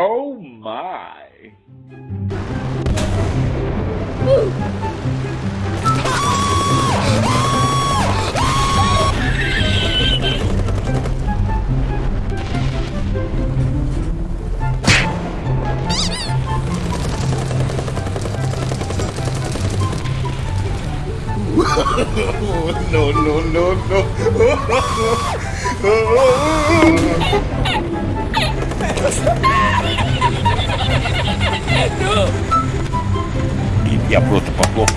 Oh my. Woo. no, no, no, no. Я просто похлопаю.